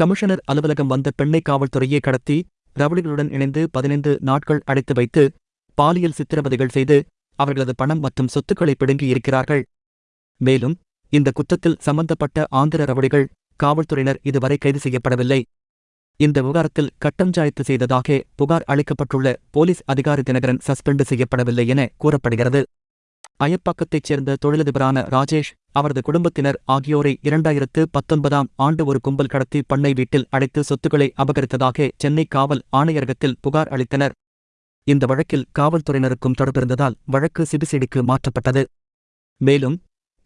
Commissioner அலுவலகம் வந்த பெண்ணை காவல்துறையை கடத்தி ரவுடிகளுடன் இணைந்து பதினைந்து நாட்கள் அடைத்து வைத்து பாலியல் சித்திரவதைகள் செய்து அவர்களது பணம் மற்றும் சொத்துக்களை பிடுங்கி இருக்கிறார்கள். மேலும் இந்த குற்றத்தில் சம்பந்தப்பட்ட ஆந்திர ரவுடிகள் காவல்துறையினர் இதுவரை கைது செய்யப்படவில்லை. இந்த விவகாரத்தில் கட்டஞ்சாயத்து செய்ததாக புகார் அளிக்கப்பட்டுள்ள போலீஸ் அதிகாரி தினகரன் சஸ்பெண்டு செய்யப்படவில்லை என கூறப்படுகிறது. அயப்பாக்கத்தைச் சேர்ந்த தொழிலதிபரான ராஜேஷ் அவரது குடும்பத்தினர் ஆகியோரை இரண்டாயிரத்து பத்தொன்பதாம் ஆண்டு ஒரு கும்பல் கடத்தி பண்ணை வீட்டில் அடைத்து சொத்துக்களை அபகரித்ததாக சென்னை காவல் ஆணையரகத்தில் புகார் அளித்தனர். இந்த வழக்கில் காவல்துறையினருக்கும் தொடர்பிருந்ததால் வழக்கு சிபிசிடிக்கு மாற்றப்பட்டது. மேலும்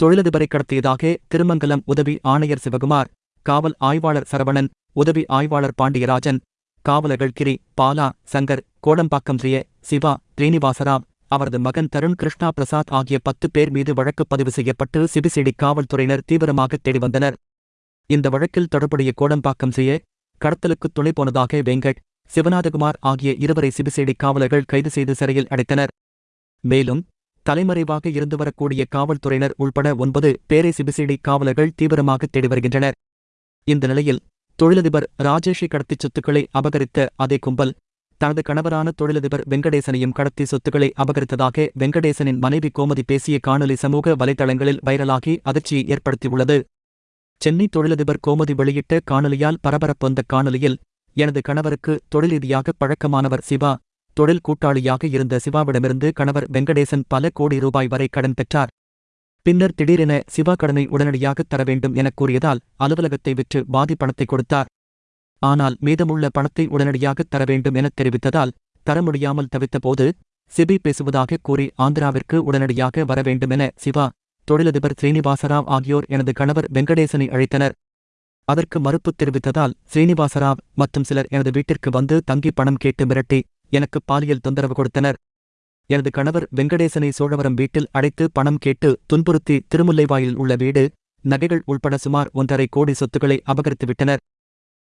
தொழிலதிபரை கடத்தியதாக திருமங்கலம் உதவி ஆணையர் சிவகுமார் காவல் ஆய்வாளர் சரவணன் உதவி ஆய்வாளர் பாண்டியராஜன் காவலர்கள் கிரி பாலா சங்கர் கோடம்பாக்கம் ஜெய சிவா ஸ்ரீனிவாசராவ் அவரது மகன் தருண் கிருஷ்ணா பிரசாத் ஆகிய பத்து பேர் மீது வழக்கு பதிவு செய்யப்பட்டு சிபிசிடி காவல்துறையினர் தீவிரமாக தேடி வந்தனர். இந்த வழக்கில் தொடர்புடைய கோடம்பாக்கம் செய்ய கடத்தலுக்கு துணை போனதாக வெங்கட் சிவநாதகுமார் ஆகிய இருவரை சிபிசிடி காவலர்கள் கைது செய்து சிறையில் அடைத்தனர். மேலும் தலைமறைவாக இருந்து வரக்கூடிய காவல்துறையினர் உள்பட ஒன்பது பேரை சிபிசிடி காவலர்கள் தீவிரமாக தேடி வருகின்றனர். இந்த நிலையில் தொழிலதிபர் ராஜேஷை கடத்திச் சொத்துக்களை அபகரித்த அதே கும்பல் தனது கணவரான தொழிலதிபர் வெங்கடேசனையும் கடத்தி சொத்துக்களை அபகரித்ததாக வெங்கடேசனின் மனைவி கோமதி பேசிய காணொலி சமூக வலைதளங்களில் வைரலாகி அதிர்ச்சியை ஏற்படுத்தியுள்ளது. சென்னை தொழிலதிபர் கோமதி வெளியிட்ட காணொலியால் பரபரப்பு வந்த காணொலியில் எனது கணவருக்கு தொழில் ரீதியாக பழக்கமானவர் சிவா. தொழில் கூட்டாளியாக இருந்த சிவாவிடமிருந்து கணவர் வெங்கடேசன் பல கோடி ரூபாய் வரை கடன் பெற்றார். பின்னர் திடீரென சிவா கடனை உடனடியாக தர வேண்டும் எனக் கூறியதால் அலுவலகத்தை விற்று பாதி பணத்தை கொடுத்தார். ஆனால் மீதமுள்ள பணத்தை உடனடியாக தர வேண்டும் எனத் தெரிவித்ததால் தர முடியாமல் தவித்தபோது சிபி பேசுவதாக கூறி ஆந்திராவிற்கு உடனடியாக வர வேண்டுமென சிவா தொழிலதிபர் ஸ்ரீனிவாசராவ் ஆகியோர் எனது கணவர் வெங்கடேசனை அழைத்தனர். அதற்கு மறுப்பு தெரிவித்ததால் ஸ்ரீனிவாசராவ் மற்றும் சிலர் எனது வீட்டிற்கு வந்து தங்கி பணம் கேட்டு மிரட்டி எனக்கு பாலியல் தொந்தரவு கொடுத்தனர். எனது கணவர் வெங்கடேசனை சோழவரம் வீட்டில் அடைத்து பணம் கேட்டு துன்புறுத்தி திருமுல்லைவாயில் உள்ள வீடு நகைகள் உள்பட சுமார் ஒன்றரை கோடி சொத்துக்களை அபகரித்துவிட்டனர்.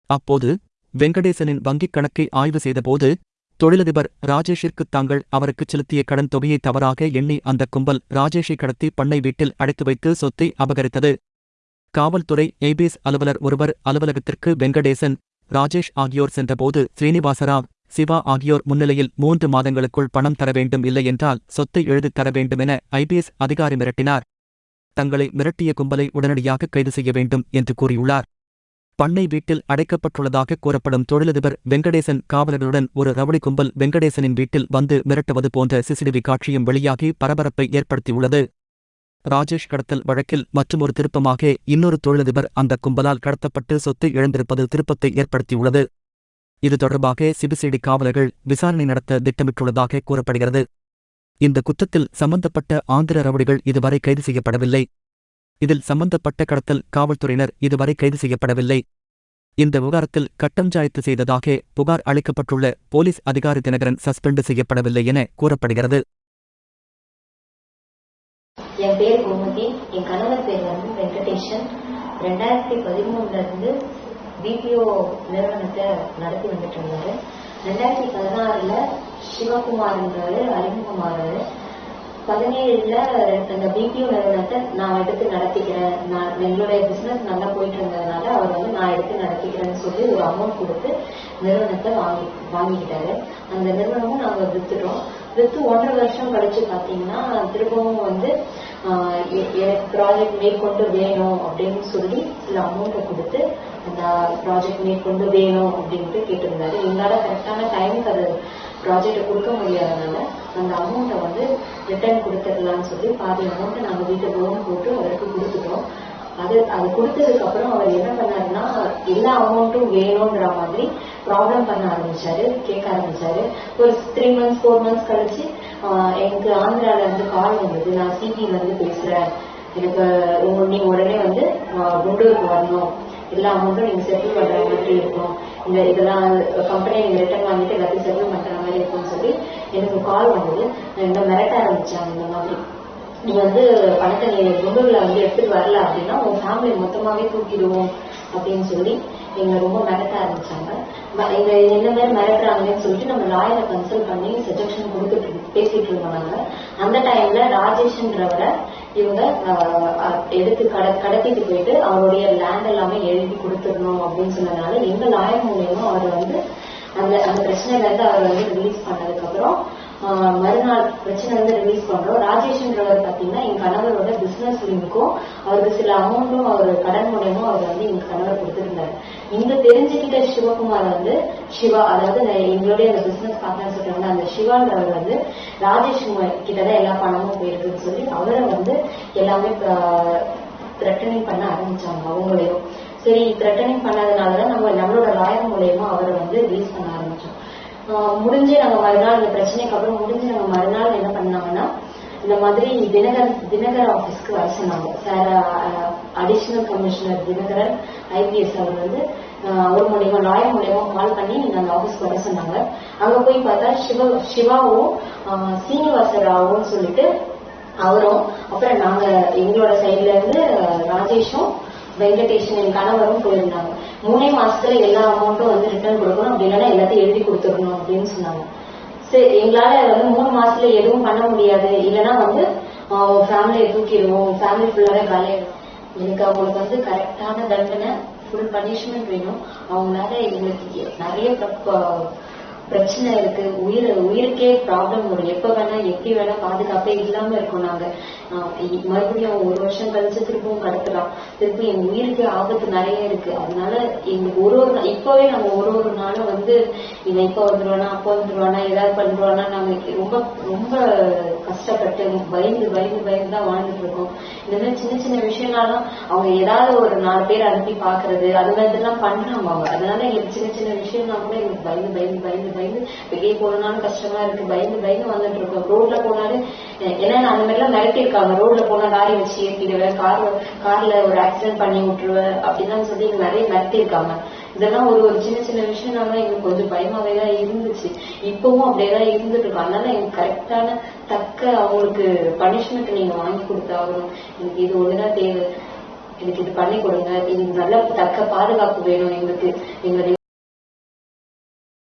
அப்போது வெங்கடேசனின் வங்கிக் கணக்கை ஆய்வு செய்தபோது தொழிலதிபர் ராஜேஷிற்கு தாங்கள் அவருக்கு செலுத்திய கடன் தொகையை தவறாக எண்ணி அந்த கும்பல் ராஜேஷை கடத்தி பண்ணை வீட்டில் அடைத்து வைத்து சொத்தை அபகரித்தது. காவல்துறை ஏபிஎஸ் அலுவலர் ஒருவர் அலுவலகத்திற்கு வெங்கடேசன் ராஜேஷ் ஆகியோர் சென்றபோது ஸ்ரீனிவாசராவ் சிவா ஆகியோர் முன்னிலையில் மூன்று மாதங்களுக்குள் பணம் தர வேண்டும் இல்லையென்றால் சொத்தை எழுதித் தர வேண்டுமென என ஐபிஎஸ் அதிகாரி மிரட்டினார். தங்களை மிரட்டிய கும்பலை உடனடியாக கைது செய்ய வேண்டும் என்று கூறியுள்ளார். பண்ணை வீட்டில் அடைக்கப்பட்டுள்ளதாக கூறப்படும் தொழிலதிபர் வெங்கடேசன் காவலர்களுடன் ஒரு ரவுடி கும்பல் வெங்கடேசனின் வீட்டில் வந்து மிரட்டுவது போன்ற சிசிடிவி காட்சியும் வெளியாகி பரபரப்பை ஏற்படுத்தியுள்ளது. ராஜேஷ் கடத்தல் வழக்கில் மற்றுமொரு திருப்பமாக இன்னொரு தொழிலதிபர் அந்த கும்பலால் கடத்தப்பட்டு சொத்து இழந்திருப்பது திருப்பத்தை ஏற்படுத்தியுள்ளது. இது தொடர்பாக சிபிசிடி காவலர்கள் விசாரணை நடத்த திட்டமிட்டுள்ளதாக கூறப்படுகிறது. இந்த குற்றத்தில் சம்பந்தப்பட்ட ஆந்திர ரவுடிகள் இதுவரை கைது செய்யப்படவில்லை. இதில் சம்பந்தப்பட்ட கடத்தல் காவல்துறையினர் இதுவரை கைது செய்யப்படவில்லை. இந்த விவகாரத்தில் கட்டம் கட்டஞ்சாயத்து செய்ததாக புகார் அளிக்கப்பட்டுள்ள போலீஸ் அதிகாரி தினகரன் சஸ்பெண்டு செய்யப்படவில்லை என கூறப்படுகிறது. என் பேர் கோமதி. என் கணவர் பேர் வந்து வெங்கடேஷன். ரெண்டாயிரத்தி பதிமூணுல இருந்து பிபிஓ நிறுவனத்தை நடத்தி வந்துட்டு இருந்தாரு. ரெண்டாயிரத்தி பதினாறுல சிவகுமார்ன்றாரு அறிமுகமாறாரு. பதினேழுல அந்த பிபிஓ நிறுவனத்தை நான் எடுத்து நடத்திக்கிறேன். நான் எங்களுடைய பிசினஸ் நல்லா போயிட்டு இருந்ததுனால அவர் வந்து நான் எடுத்து நடத்திக்கிறேன்னு சொல்லி ஒரு அமௌண்ட் கொடுத்து நிறுவனத்தை வாங்கி வாங்கிக்கிட்டாரு. அந்த நிறுவனமும் நாங்க வித்துட்டோம். வித்து ஒன்றரை வருஷம் கழிச்சு பாத்தீங்கன்னா திரும்பவும் வந்து ப்ராஜெக்ட் மேற்கொண்டு வேணும் அப்படின்னு சொல்லி சில அமௌண்ட்டை கொடுத்து அந்த ப்ராஜெக்ட் மேற்கொண்டு வேணும் அப்படின்ட்டு கேட்டிருந்தாரு. என்னால கரெக்டான டைமுக்கு அது ப்ராஜெக்டை கொடுக்க முடியாதனால அந்த அமௌண்ட்டை வந்து ரிட்டர்ன் கொடுத்துடலாம்னு சொல்லி பாதி அமௌண்ட்டை நாங்கள் வீட்டு லோன் போட்டு அவருக்கு கொடுத்துட்டோம். அது அது கொடுத்ததுக்கு அப்புறம் அவர் என்ன பண்ணாருன்னா எல்லா அமௌண்ட்டும் வேணுங்கிற மாதிரி ப்ராப்ளம் பண்ண ஆரம்பிச்சாரு கேட்க ஆரம்பிச்சாரு. ஒரு த்ரீ மந்த்ஸ் ஃபோர் மந்த்ஸ் கழிச்சு எனக்கு ஆந்திரால இருந்து கால் வந்தது. நான் சிபில இருந்து பேசுறேன். எனக்கு உங்க நீங்க உடனே வந்து குண்டூருக்கு வரணும். எல்லா அமௌண்ட்டும் நீங்க செட்டில் பண்ற மாதிரி இருக்கும். இந்த இதெல்லாம் கம்பெனி நீங்கள் ரிட்டர்ன் வாங்கிட்டு எல்லாத்தையும் செட்டில் பண்ணுற மாதிரி இருக்கும்னு சொல்லி எனக்கு கால் வந்தது. இந்த மிரட்ட ஆரம்பிச்சாங்க இந்த மாதிரி. நீ வந்து பணத்தை நீ முன்னூரில் வந்து எடுத்துட்டு வரல அப்படின்னா உன் ஃபேமிலி மொத்தமாகவே தூக்கிடுவோம் அப்படின்னு சொல்லி எங்களை ரொம்ப மிரட்ட ஆரம்பிச்சாங்க. ம- என்ன மாதிரி மிரட்டுறாங்கன்னு சொல்லிட்டு நம்ம லாயரை கன்சல்ட் பண்ணி சஜஷன் கொடுத்துட்டு பேசிட்டு இருந்தோம் அந்த டைம்ல ராஜேஷ்ன்றவரை இவங்க எடுத்து கட கடத்திட்டு போயிட்டு அவருடைய லேண்ட் எல்லாமே எழுதி கொடுத்துடணும் அப்படின்னு சொன்னதுனால எங்க லாயர் மூலியமா அவர் வந்து அந்த அந்த பிரச்சனையில இருந்து அவர் வந்து ரிலீஸ் பண்ணதுக்கு அப்புறம் மறுநாள் பிரச்சனை வந்து ரிலீஸ் பண்றோம். ராஜேஷ்ன்றவர் பாத்தீங்கன்னா என் கணவரோட பிசினஸ் லிங்க்கும் அவருக்கு சில அமௌண்ட்டும் அவர் கடன் மூலியமா அவர் வந்து எங்க கணவர் கொடுத்திருந்தாரு. இந்த தெரிஞ்சுக்கிட்ட சிவகுமார் வந்து சிவா அதாவது எங்களுடைய அந்த பிசினஸ் பார்ட்னர் சொல்றாங்க அந்த சிவான்றவர் வந்து ராஜேஷ் கிட்டதான் எல்லா பணமும் போயிருக்குன்னு சொல்லி அவரை வந்து எல்லாமே த்ரெட்டனிங் பண்ண ஆரம்பிச்சாங்க அவங்களையும். சரி த்ரெட்டனிங் பண்ணதுனாலதான் நம்ம நம்மளோட லாயர் மூலயமா அவரை வந்து ரிலீஸ் பண்ண ஆரம்பிச்சோம். முடிஞ்சு நம்ம மறுநாள் இந்த பிரச்சனைக்கு அப்புறம் முடிஞ்சு நம்ம மறுநாள் என்ன பண்ணாங்கன்னா இந்த மாதிரி தினகர் தினகர் ஆபீஸ்க்கு வர சொன்னாங்க. Sir additional commissioner Dinakaran IPS அவர் வந்து ஒரு அவர் மூலியமா லாயர் மூலியமா கால் பண்ணி அந்த ஆபீஸ்க்கு வர சொன்னாங்க. அங்க போய் பார்த்தா சிவ சிவாவும் சீனிவாச ராவும் சொல்லிட்டு அவரும் அப்புறம் நாங்க எங்களோட சைட்ல இருந்து ராஜேஷும் வெங்கடேஷன் என் கணவரும் போயிருந்தாங்க. மூணே மாசத்துல எல்லா அமௌண்ட்டும் வந்து ரிட்டர்ன் கொடுக்கணும். அப்படி இல்லைன்னா எல்லாத்தையும் எழுதி கொடுத்துடணும் அப்படின்னு சொன்னாங்க. சரி எங்களால வந்து மூணு மாசத்துல எதுவும் பண்ண முடியாது. இல்லைன்னா வந்து ஃபேமிலியை தூக்கிடுவோம். ஃபேமிலி ஃபுல்லாவே காலியாயிடும். எனக்கு அவங்களுக்கு வந்து கரெக்டான தண்டனை ஃபுல் பனிஷ்மெண்ட் வேணும். அவங்களால எங்களுக்கு நிறைய பிரச்சனை இருக்கு. உயிர் உயிருக்கே ப்ராப்ளம் வரும். எப்ப வேணா எப்படி வேணா பாதுகாப்பே இல்லாம இருக்கோம் நாங்க. ஆஹ் மறுபடியும் ஒரு வருஷம் கழிச்சு திருப்பவும் கடத்தலாம். திருப்பி எங்க உயிருக்கு ஆபத்து நிறைய இருக்கு. அதனால எங்களுக்கு ஒரு ஒரு இப்பவே நம்ம ஒரு ஒரு நாளும் வந்து இவன் இப்ப வந்துருவானா அப்ப வந்துருவானா ஏதாவது பண்ணிடுவானா நாங்க ரொம்ப ரொம்ப கஷ்டப்பட்டு பயந்து பயந்து பயந்து தான் வாழ்ந்துட்டு இருக்கோம். இந்த மாதிரி சின்ன சின்ன விஷயம்னாலும் அவங்க ஏதாவது ஒரு நாலு பேர் அனுப்பி பாக்குறது அது மாதிரி எல்லாம் பண்றாங்க அவங்க. அதனால எங்களுக்கு சின்ன சின்ன விஷயம்னா கூட எங்களுக்கு பயந்து பயந்து பயந்து பயந்து வெளியே போனாலும் கஷ்டமா இருக்கு. பயந்து பயந்து வந்துட்டு இருக்கோம். ரோட்ல போனாலும் ஏன்னா அந்த மாதிரி எல்லாம் மிரட்டி இருக்காங்க ரோட்ல போனா லாரி வச்சு ஏற்றிடுவேன் கார் கார்ல ஒரு ஆக்சிடென்ட் பண்ணி விட்டுருவேன் அப்படின்னு சொல்லி எங்க நிறைய நடத்திருக்காங்க இதெல்லாம் ஒரு ஒரு சின்ன சின்ன விஷயம்னால எங்களுக்கு கொஞ்சம் பயமாவே தான் இருந்துச்சு. இப்பவும் அப்படியேதான் இருந்துட்டு இருக்கும். அதனால எனக்கு கரெக்டான தக்க அவங்களுக்கு பனிஷ்மெண்ட் நீங்க வாங்கி கொடுத்தாகணும். எனக்கு இது ஒண்ணுதான் தேவை. எனக்கு இது பண்ணி கொடுங்க. இது நல்ல தக்க பாதுகாப்பு வேணும் எங்களுக்கு. எங்களுடைய